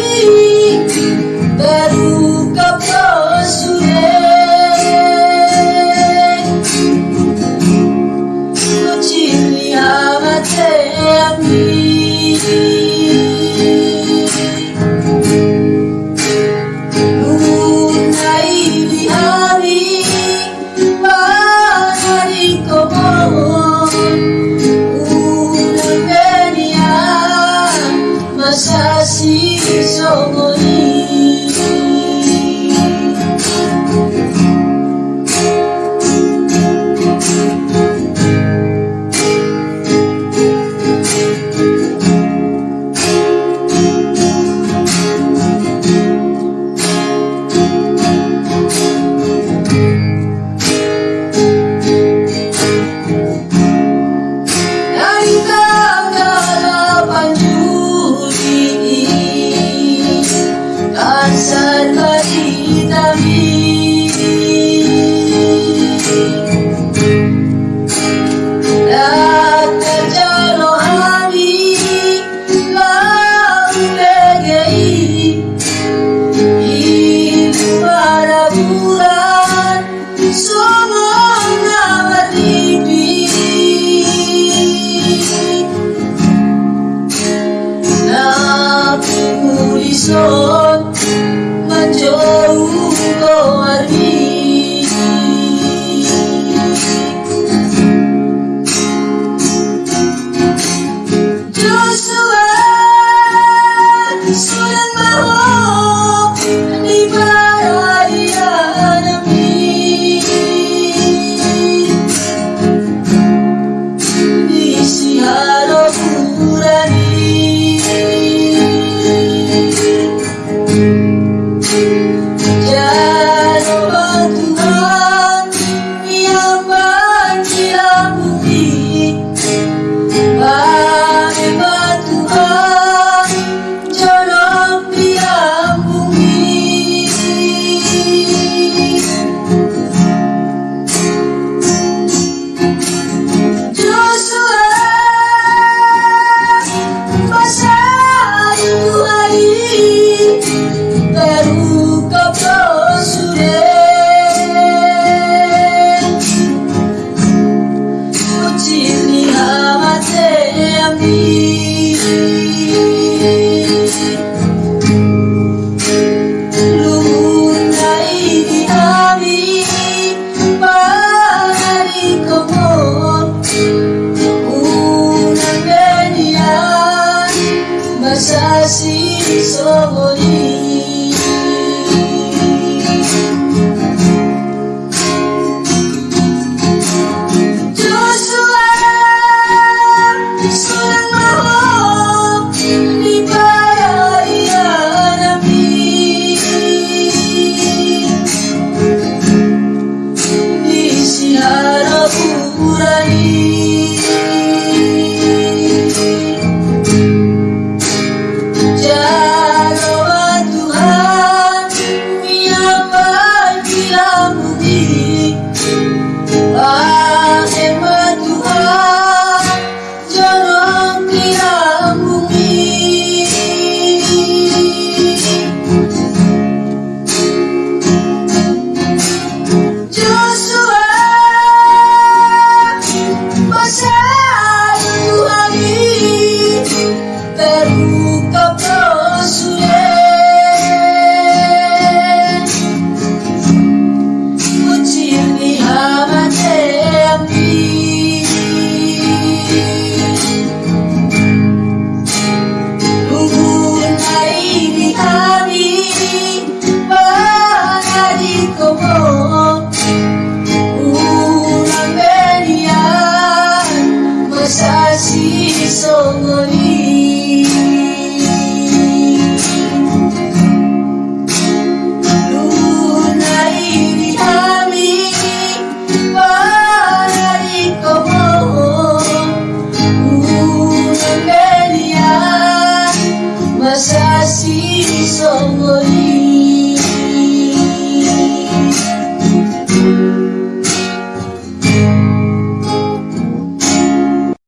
You.